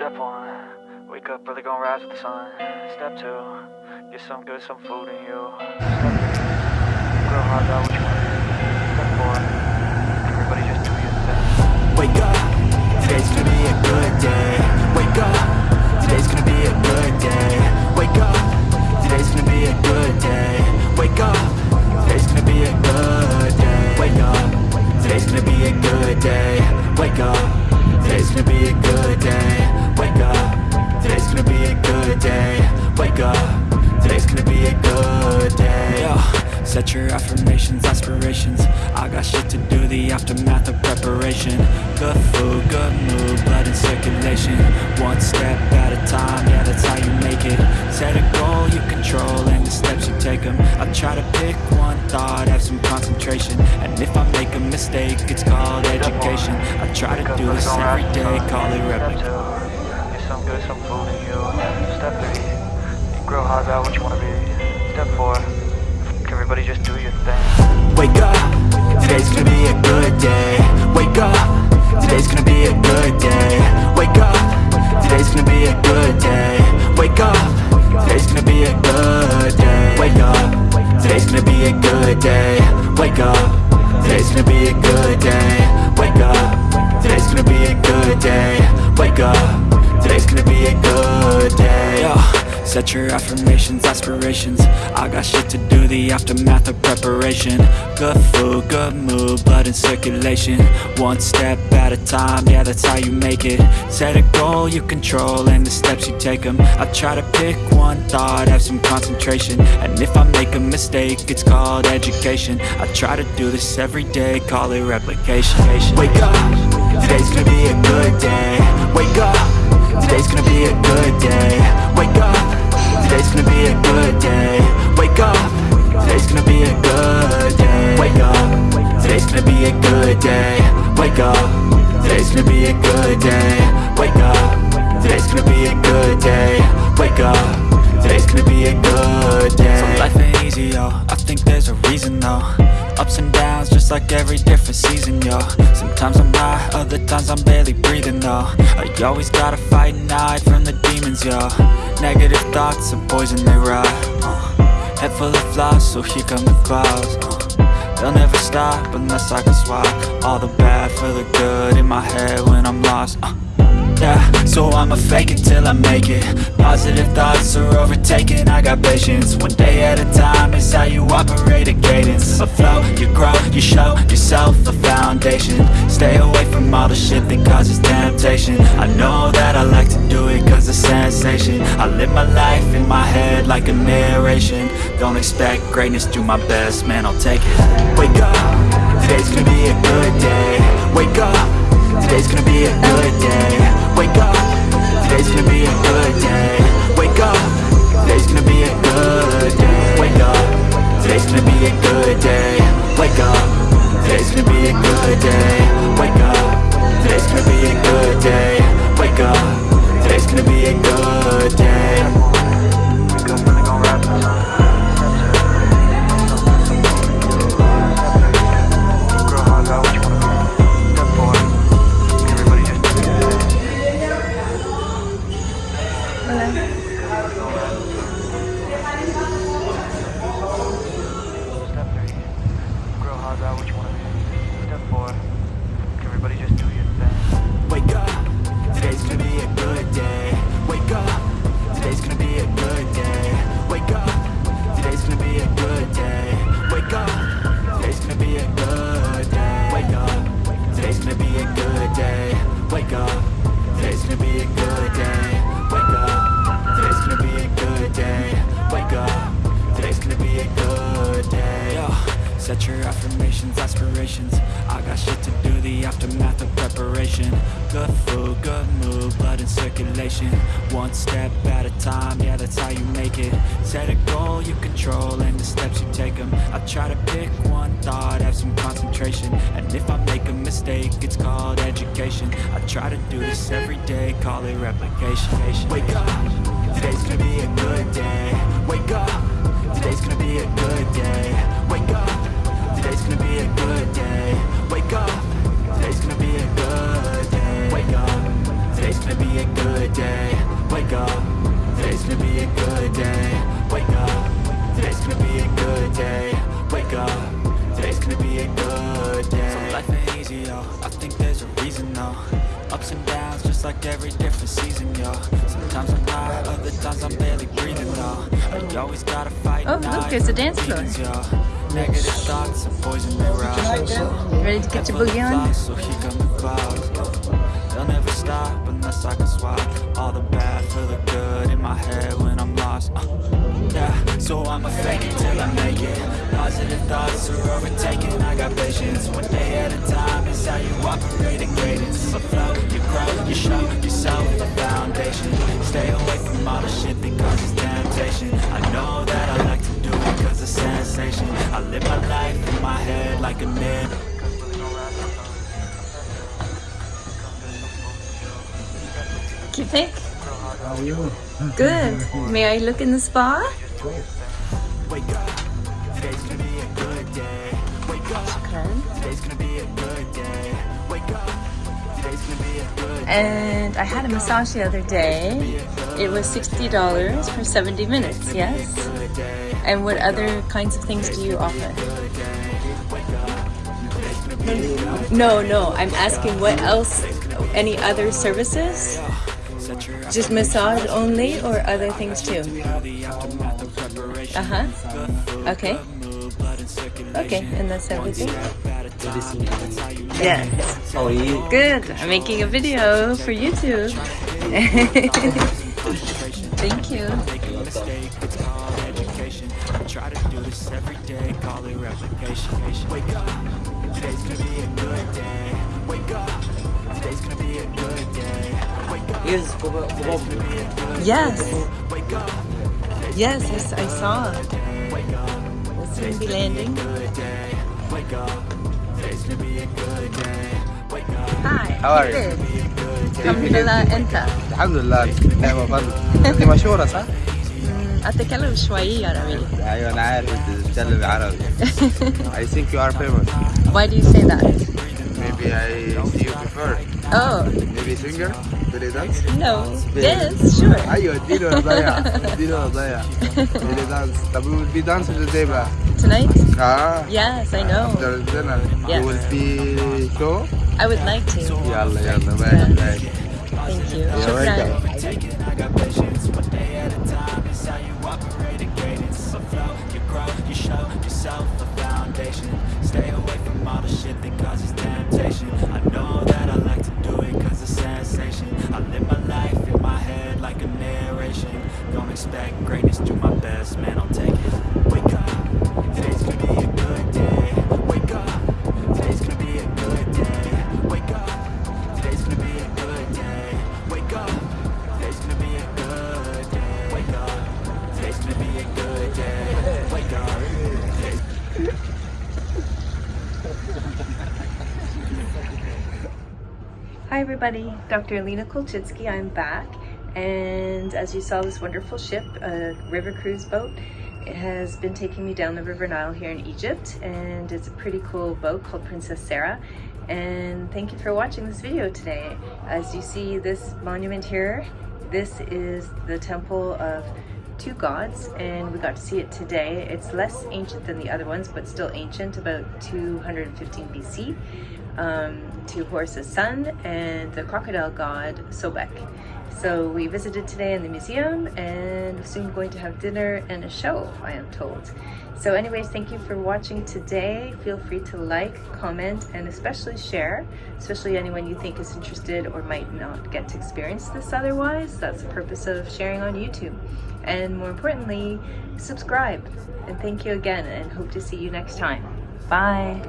Step one, wake up early, gonna rise with the sun. Step two, get some good, some food in you. Grow hard about what you. Step four, everybody just do your thing. Wake up, today's gonna be a good day. Wake up, today's gonna be a good day. Your affirmations, aspirations. I got shit to do, the aftermath of preparation. Good food, good mood, blood in circulation. One step at a time, yeah that's how you make it. Set a goal you control and the steps you take them I try to pick one thought, have some concentration. And if I make a mistake, it's called education. I try to do this every day, call it replica. Some good, some food in you. Step three, grow hard about what you wanna be. Step four, everybody just do your thing. Wake up, today's gonna be a good day. Wake up, today's gonna be a good day. Wake up, today's gonna be a good day. Wake up, today's gonna be a good day. Wake up, today's gonna be a good day. Wake up, today's gonna be a good day. Wake up, today's gonna be a good day. Wake up, today's gonna be a good day. Set your affirmations, aspirations. I got shit to do, the aftermath of preparation. Good food, good mood, blood in circulation. One step at a time, yeah that's how you make it. Set a goal you control and the steps you take them I try to pick one thought, have some concentration. And if I make a mistake, it's called education. I try to do this every day, call it replication. Wake up, today's gonna be a good day. Wake up, today's gonna be a good day. Wake up gonna be a good day. Wake up. Today's gonna be a good day. Wake up. Today's gonna be a good day. So life ain't easy, yo. I think there's a reason, though. Ups and downs, just like every different season, yo. Sometimes I'm high, other times I'm barely breathing, though. I always gotta fight and hide from the demons, yo. Negative thoughts are poison, they rot uh, Head full of flies, so here come the clouds. Uh, They'll never stop unless I can swap All the bad for the good in my head when I'm lost uh, yeah, so I'ma fake it till I make it. Positive thoughts are overtaken, I got patience. One day at a time is how you operate a cadence. A flow, you grow, you show yourself a foundation. Stay away the shit that causes temptation. I know that I like to do it cause it's sensation. I live my life in my head like a narration. Don't expect greatness, do my best, man I'll take it. Wake up, today's gonna be a good day. Wake up Today's gonna be a good day got shit to do, the aftermath of preparation. Good food, good mood, blood in circulation. One step at a time, yeah that's how you make it. Set a goal you control and the steps you take them I try to pick one thought, have some concentration. And if I make a mistake, it's called education. I try to do this every day, call it replication. Wake up, today's gonna be a good day. Wake up, today's gonna be a good day. Wake up Today's gonna be a good day Wake up. Today's gonna be a good day. Wake up. Today's gonna be a good wake up. Today's gonna be a good day. Wake up. Today's gonna be a good day. Wake up. Today's gonna be a good day. So life ain't easy, yo. I think there's a reason, though. Ups and downs, just like every different season, yo. Sometimes I'm high, other times I'm barely breathing, though. I always gotta fight Oh, look, hide there's a dance floor. Demons. Negative thoughts and poison me right Ready to get your boogie on? so he got me clouds. They'll never stop unless I can swap all the bad for the good in my head when I'm lost. Uh, yeah, so I'ma fake it till I make it. Positive thoughts are overtaken. I got patience. One day at a time is how you operate in greatness. Afloat, you grow, you show yourself a foundation. Stay away from all the shit that causes temptation. I know that I cause it's sensation. I live my life in my head like a myth. What do you think? Good. May I look in the spa? Wake up, today's gonna be a good day. Wake up, today's gonna be a good day. Wake up, today's gonna be a good And I had a massage the other day. It was $60 for 70 minutes, yes? And what other kinds of things do you offer? No, no, I'm asking what else, any other services? Just massage only or other things too? the aftermath of preparation. Uh-huh. Okay. Move blood and circulation. Okay, and that's everything? Medicine, that's how you Yes. How are you? Good. I'm making a video for YouTube. Thank you motion try to do this every day, call it replication Wake up, today's gonna be a good day Wake up, today's gonna be a good day Wake up, today's gonna be a good Yes! Wake up, yes, I, I saw. We'll soon be landing. Wake up, today's gonna be a good day Hi, how are you? Alhamdulillah, Enta. Alhamdulillah, I'm a man. I'm a sure, sir. أتكلم شوي عربي ايوه انا عارف انت بتتكلم عربي I think you are famous Why do you say that? maybe I see you before Oh, maybe singer belly dance no. Yes, sure. ايوه اديني ولا ضيع اديني ولا ضيع belly dance طب we will be dancing today بقى Tonight? اه Yes, I know. after dinner Yes. you will be show I would like to. يلا يلا ماشي ماشي Thank you. You're شكرا. You show yourself a foundation. Stay away from all the shit that causes temptation. I know that I like to do it cause it's sensation. I live my life in my head like a narration. Don't expect greatness, do my best, man, I'll take it. Wake up, today's gonna be a good day. Wake up, today's gonna be a good day. Wake up, today's gonna be a good day. Wake up, today's gonna be a good day. Wake up, today's gonna be a good day. Hi everybody, Dr. Alina Kolchitsky, I'm back. And as you saw, this wonderful ship, a river cruise boat, it has been taking me down the River Nile here in Egypt. And it's a pretty cool boat called Princess Sarah. And thank you for watching this video today. As you see this monument here, this is the temple of two gods and we got to see it today. It's less ancient than the other ones, but still ancient, about 215 BC. Um, to Horus's son and the crocodile god Sobek. So we visited today in the museum and soon going to have dinner and a show, I am told. So anyways, thank you for watching today. Feel free to like, comment, and especially share, especially anyone you think is interested or might not get to experience this otherwise. That's the purpose of sharing on YouTube. And more importantly, subscribe. And thank you again and hope to see you next time. Bye.